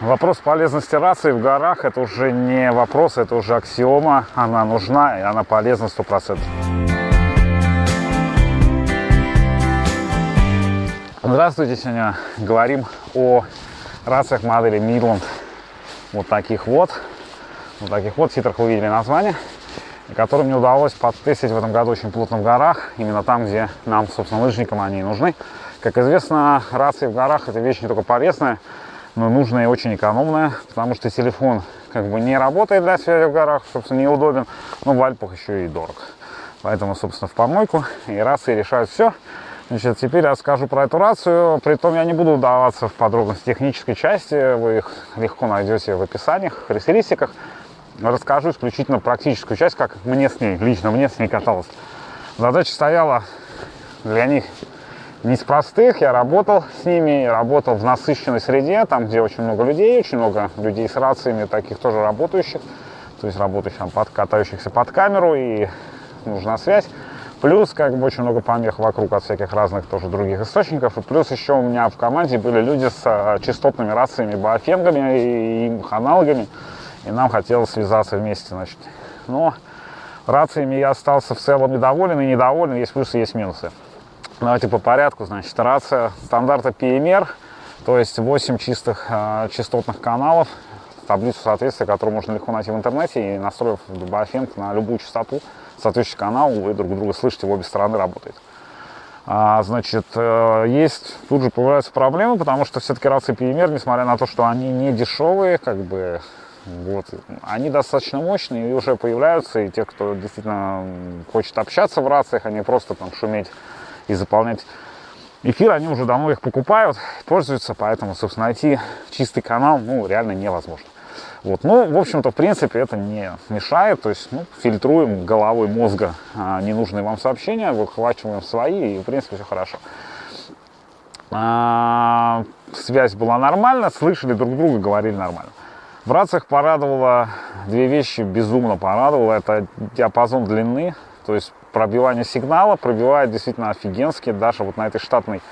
Вопрос полезности рации в горах это уже не вопрос, это уже аксиома. Она нужна и она полезна 100%. Здравствуйте, сегодня говорим о рациях модели Midland. Вот таких вот. Вот таких вот титрах вы видели название. Которые мне удалось подтестить в этом году очень плотно в горах. Именно там, где нам, собственно, лыжникам они нужны. Как известно, рации в горах это вещь не только полезная, но нужная и очень экономная, потому что телефон как бы не работает для связи в горах, собственно, неудобен, но в Альпах еще и дорог. Поэтому, собственно, в помойку и рации решают все. Значит, теперь расскажу про эту рацию, притом я не буду вдаваться в подробности технической части, вы их легко найдете в описаниях, в характеристиках. Расскажу исключительно практическую часть, как мне с ней, лично мне с ней каталось. Задача стояла для них не из простых. Я работал с ними, работал в насыщенной среде, там, где очень много людей, очень много людей с рациями, таких тоже работающих, то есть работающих, там, под, катающихся под камеру, и нужна связь. Плюс, как бы, очень много помех вокруг от всяких разных тоже других источников. И плюс еще у меня в команде были люди с а, частотными рациями, баофенгами и их аналогами. И нам хотелось связаться вместе, значит. Но рациями я остался в целом недоволен и недоволен. Есть плюсы, есть минусы. Давайте по порядку. Значит, рация стандарта PMR, то есть 8 чистых э, частотных каналов, таблицу соответствия, которую можно легко найти в интернете, и настроив Baofeng на любую частоту, соответствующий канал, вы друг друга слышите, в обе стороны работает. А, значит, э, есть, тут же появляются проблемы, потому что все-таки рации PMR, несмотря на то, что они не дешевые, как бы, вот, они достаточно мощные и уже появляются, и те, кто действительно хочет общаться в рациях, а не просто там шуметь и заполнять эфир, они уже давно их покупают, пользуются, поэтому, собственно, найти чистый канал, ну, реально невозможно. Вот, ну, в общем-то, в принципе, это не мешает, то есть, ну, фильтруем головой мозга а, ненужные вам сообщения, выхвачиваем свои, и, в принципе, все хорошо. А, связь была нормальна, слышали друг друга, говорили нормально. В рациях порадовало, две вещи безумно порадовало, это диапазон длины, то есть пробивание сигнала пробивает действительно офигенски. Даже вот на этой штатной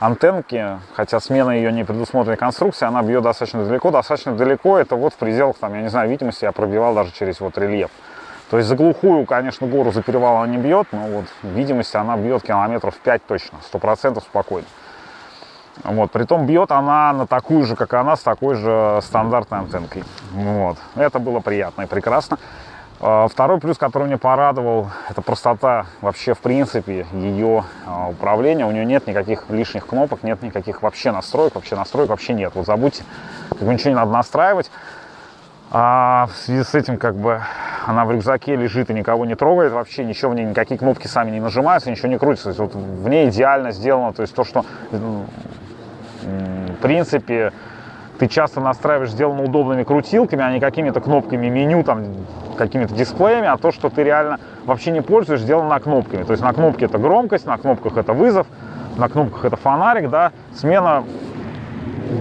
антенке, хотя смена ее не предусмотренной конструкции, она бьет достаточно далеко. Достаточно далеко, это вот в пределах, там, я не знаю, видимости я пробивал даже через вот рельеф. То есть за глухую, конечно, гору за перевал она не бьет, но вот видимости она бьет километров 5 точно, 100% спокойно. Вот, притом бьет она на такую же, как она, с такой же стандартной антенкой. Вот. Это было приятно и прекрасно. А, второй плюс, который мне порадовал, это простота вообще, в принципе, ее а, управления. У нее нет никаких лишних кнопок, нет никаких вообще настроек, вообще настроек вообще нет. Вот забудьте, как бы ничего не надо настраивать. А в связи с этим, как бы, она в рюкзаке лежит и никого не трогает, вообще ничего в ней, никакие кнопки сами не нажимаются, ничего не крутится. То есть вот в ней идеально сделано, то есть то, что, в принципе, ты часто настраиваешь, сделано удобными крутилками, а не какими-то кнопками меню, там, какими-то дисплеями, а то, что ты реально вообще не пользуешь, сделано кнопками. То есть на кнопке это громкость, на кнопках это вызов, на кнопках это фонарик, да, смена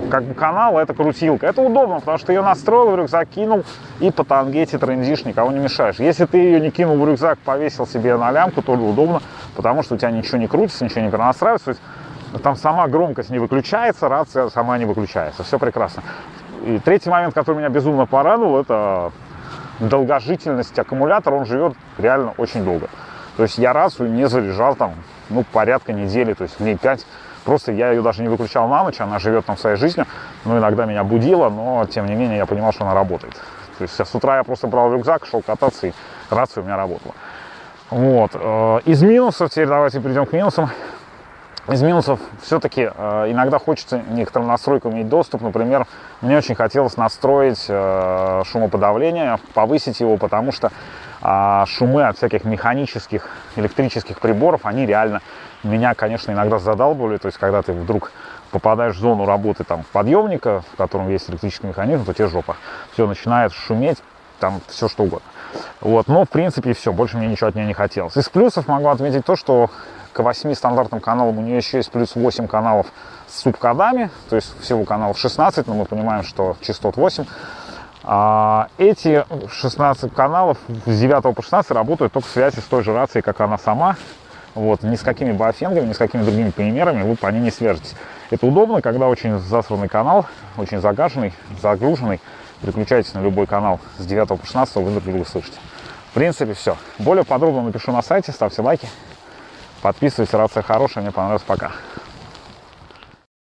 как бы канала это крутилка. Это удобно, потому что ее настроил в рюкзак, кинул и по тангете трендишь, никого не мешаешь. Если ты ее не кинул в рюкзак, повесил себе на лямку, то удобно, потому что у тебя ничего не крутится, ничего не перенастраивается. Там сама громкость не выключается, рация сама не выключается. Все прекрасно. И третий момент, который меня безумно порадовал, это долгожительность аккумулятора. Он живет реально очень долго. То есть я рацию не заряжал там, ну, порядка недели, то есть дней 5. Просто я ее даже не выключал на ночь, она живет там своей жизнью. Ну, иногда меня будила, но тем не менее я понимал, что она работает. То есть с утра я просто брал рюкзак, шел кататься, и рация у меня работала. Вот. Э, из минусов, теперь давайте перейдем к минусам. Из минусов все-таки э, иногда хочется некоторым настройкам иметь доступ. Например, мне очень хотелось настроить э, шумоподавление, повысить его, потому что э, шумы от всяких механических, электрических приборов, они реально меня, конечно, иногда задалбывали. То есть, когда ты вдруг попадаешь в зону работы там, подъемника, в котором есть электрический механизм, то тебе жопа. Все начинает шуметь, там все что угодно. Вот, но в принципе все, больше мне ничего от нее не хотелось. Из плюсов могу отметить то, что к 8 стандартным каналам у нее еще есть плюс 8 каналов с субкодами, то есть всего каналов 16, но мы понимаем, что частот 8. А эти 16 каналов с 9 по 16 работают только в связи с той же рацией, как она сама. Вот, ни с какими баофенгами, ни с какими другими примерами вы по ней не свяжетесь. Это удобно, когда очень засранный канал, очень загаженный, загруженный. Переключайтесь на любой канал с 9 по 16, вы друг друга слышите. В принципе, все. Более подробно напишу на сайте, ставьте лайки, подписывайтесь, рация хорошая, мне понравилось, пока.